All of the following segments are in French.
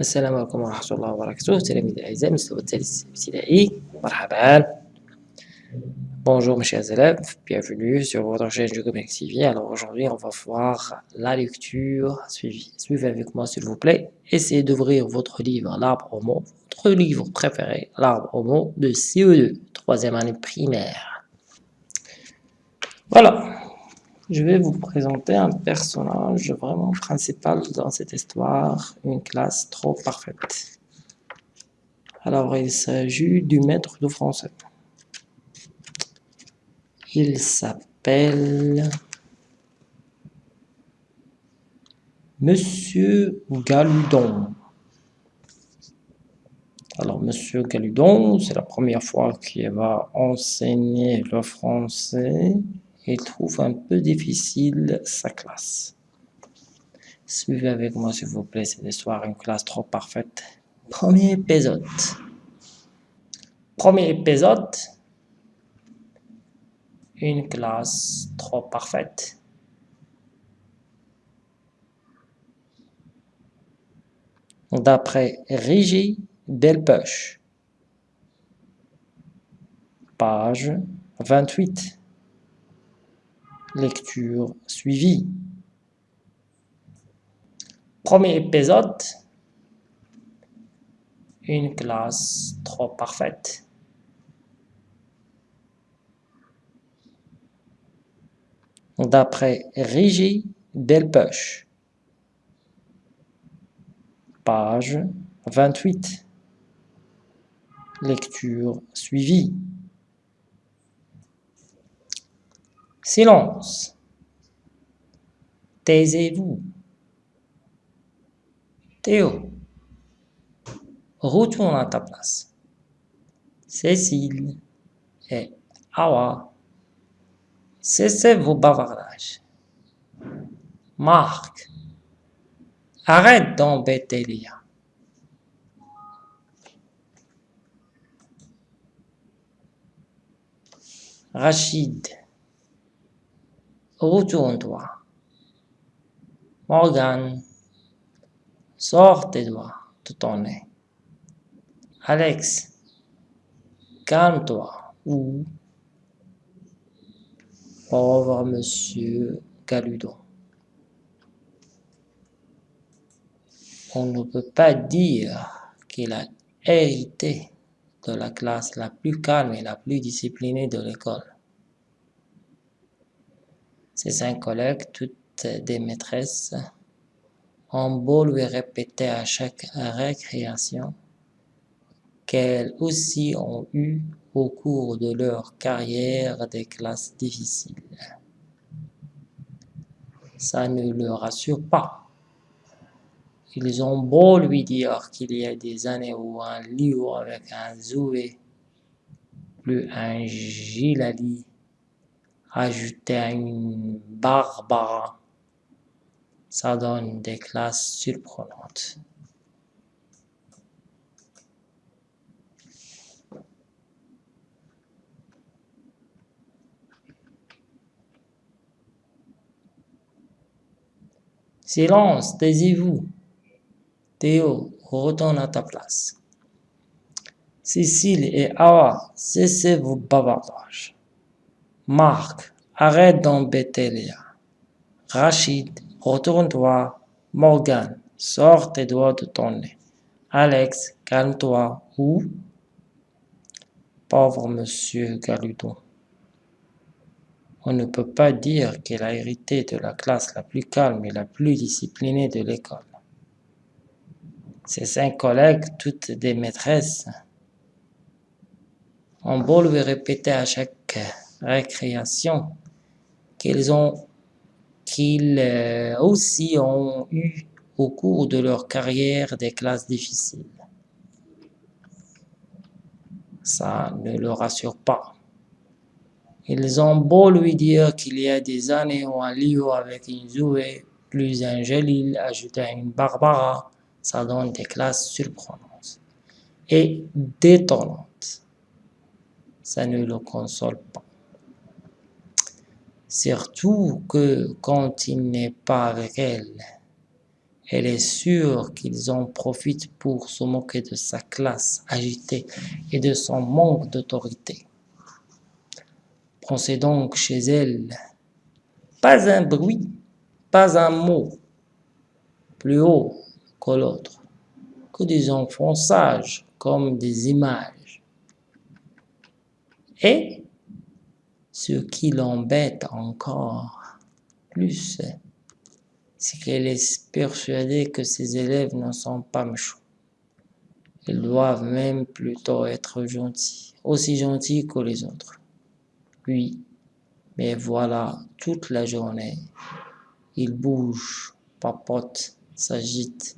السلام عليكم ورحمة الله وبركاته تلاميذ الأعزاء مستوى الثالث ابتدائي مرحبا Bonjour mes chers élèves, bienvenue sur votre chaîne Geocomics TV. Alors aujourd'hui on va voir la lecture, suivez, suivez avec moi s'il vous plaît. Essayez d'ouvrir votre livre L'arbre au mot, votre livre préféré, L'arbre au mot de CE2, troisième année primaire. Voilà, je vais vous présenter un personnage vraiment principal dans cette histoire, une classe trop parfaite. Alors, il s'agit du maître de français. Il s'appelle Monsieur Galudon. Alors, Monsieur Galudon, c'est la première fois qu'il va enseigner le français il trouve un peu difficile sa classe. Suivez avec moi s'il vous plaît cette histoire, une classe trop parfaite. Premier épisode. Premier épisode. Une classe trop parfaite. D'après Régie Delpech. Page 28. Lecture suivie. Premier épisode. Une classe trop parfaite. D'après Régie Delpech. Page 28. Lecture suivie. Silence. Taisez-vous. Théo. Retourne à ta place. Cécile et Awa. Cessez vos bavardages. Marc. Arrête d'embêter Lia. Rachid. Retourne-toi. Morgan. Sors tes doigts de ton nez. Alex. Calme-toi. Ou. Pauvre monsieur Galudon. On ne peut pas dire qu'il a hérité de la classe la plus calme et la plus disciplinée de l'école. Ses cinq collègues, toutes des maîtresses, ont beau lui répéter à chaque récréation qu'elles aussi ont eu au cours de leur carrière des classes difficiles. Ça ne le rassure pas. Ils ont beau lui dire qu'il y a des années où un livre avec un Zoué, plus un Gilali, ajouté à une Barbara, ça donne des classes surprenantes. Silence, taisez-vous. Théo, retourne à ta place. Cécile et Awa, cessez vos bavardages. Marc, arrête d'embêter Léa. Rachid, retourne-toi. Morgan, sors tes doigts de ton nez. Alex, calme-toi. Ou Pauvre monsieur Galudon. On ne peut pas dire qu'il a hérité de la classe la plus calme et la plus disciplinée de l'école. Ses cinq collègues, toutes des maîtresses, ont beau lui répéter à chaque récréation qu'ils ont qu'ils aussi ont eu au cours de leur carrière des classes difficiles. Ça ne le rassure pas. Ils ont beau lui dire qu'il y a des années où un livre avec une Zoué plus un Jalil ajouté à une Barbara, ça donne des classes surprenantes et détonnantes. Ça ne le console pas. Surtout que quand il n'est pas avec elle, Elle est sûre qu'ils en profitent pour se moquer de sa classe agitée et de son manque d'autorité. Pensez donc chez elle. Pas un bruit, pas un mot, plus haut que l'autre, que des enfants sages comme des images. Et ce qui l'embête encore plus, c'est qu'elle est persuadée que ses élèves ne sont pas méchants. Ils doivent même plutôt être gentils, aussi gentils que les autres. Oui, mais voilà, toute la journée, il bouge, papote, s'agite,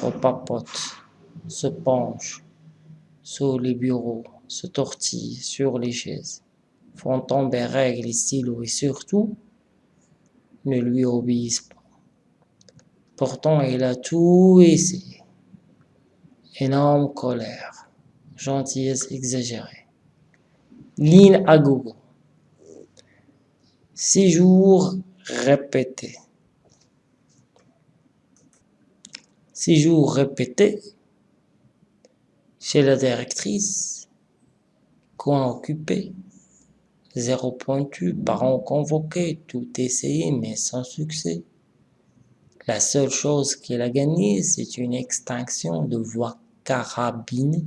repapote, se penche sur les bureaux, se tortille sur les chaises, font tomber règles stylos et surtout ne lui obéissent pas. Pourtant, il a tout essayé. Énorme colère, gentillesse exagérée, ligne à gogo. Six jours répétés. Six jours répétés chez la directrice, coin occupé, zéro pointu, parents convoqués, tout essayé mais sans succès. La seule chose qu'il a gagnée, c'est une extinction de voix carabine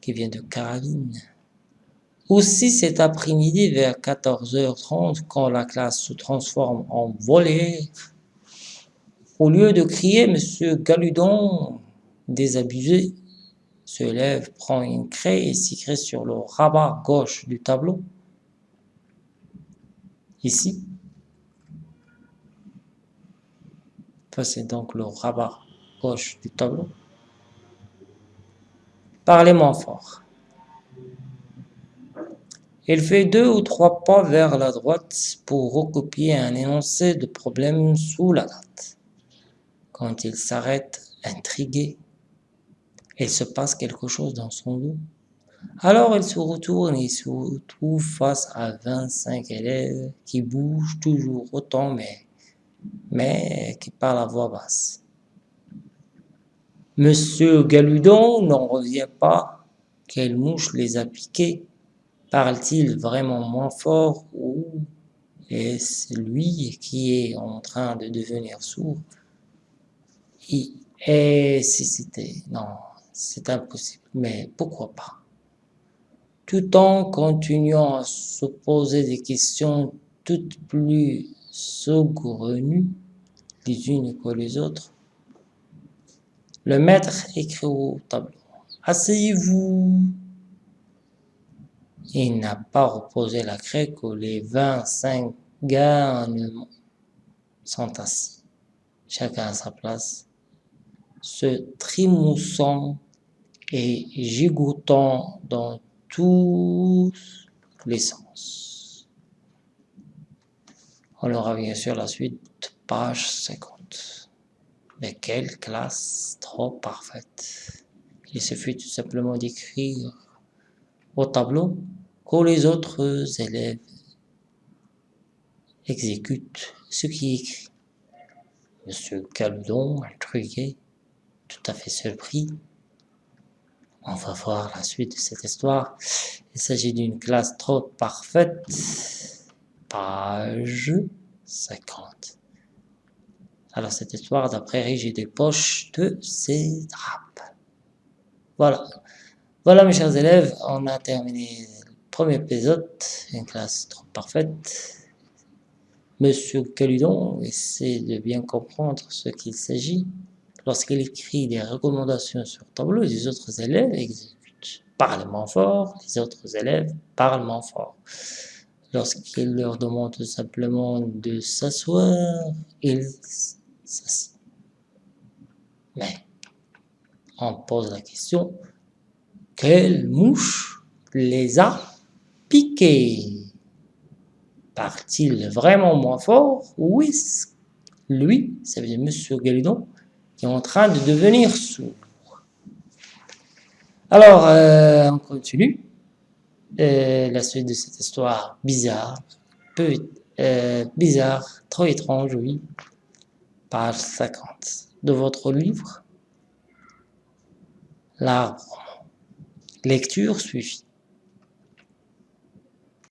qui vient de carabine. Aussi cet après-midi vers 14h30, quand la classe se transforme en volée, au lieu de crier « Monsieur Galudon !» désabusé, se lève, prend une craie et s'écrit sur le rabat gauche du tableau. Ici. c'est donc le rabat gauche du tableau. Parlez moins fort. Il fait deux ou trois pas vers la droite pour recopier un énoncé de problème sous la date. Quand il s'arrête, intrigué, il se passe quelque chose dans son dos. Alors il se retourne et se retrouve face à 25 élèves qui bougent toujours autant mais, mais qui parlent à voix basse. Monsieur Galudon n'en revient pas. Quelle mouche les a piqués Parle-t-il vraiment moins fort ou est-ce lui qui est en train de devenir sourd? Et si c'était... Non, c'est impossible, mais pourquoi pas? Tout en continuant à se poser des questions toutes plus saugrenues les unes que les autres, le maître écrit au tableau. Asseyez-vous. Il n'a pas reposé la craie que les vingt-cinq garnements sont assis, chacun à sa place, se trimoussant et gigotant dans tous les sens. On aura bien sûr la suite, page 50. Mais quelle classe trop parfaite. Il suffit tout simplement d'écrire au tableau que les autres élèves exécutent ce qui est écrit. Monsieur Caludon, intrigué, tout à fait surpris. On va voir la suite de cette histoire. Il s'agit d'une classe trop parfaite. Page 50. Alors cette histoire d'après Régis des poches de ses drapes. Voilà. Voilà mes chers élèves, on a terminé Premier épisode, une classe trop parfaite. Monsieur Caludon essaie de bien comprendre ce qu'il s'agit. Lorsqu'il écrit des recommandations sur tableau, les autres élèves exécutent. Parlement fort, les autres élèves parlent moins fort. Lorsqu'il leur demande simplement de s'asseoir, ils s'assient. Mais, on pose la question, quelle mouche les a piqué. Part-il vraiment moins fort? Ou est-ce? Lui, ça veut Monsieur Galidon, qui est en train de devenir sourd. Alors, euh, on continue. La suite de cette histoire bizarre, peu euh, bizarre, trop étrange, oui. Page 50 de votre livre. L'arbre. Lecture suivie.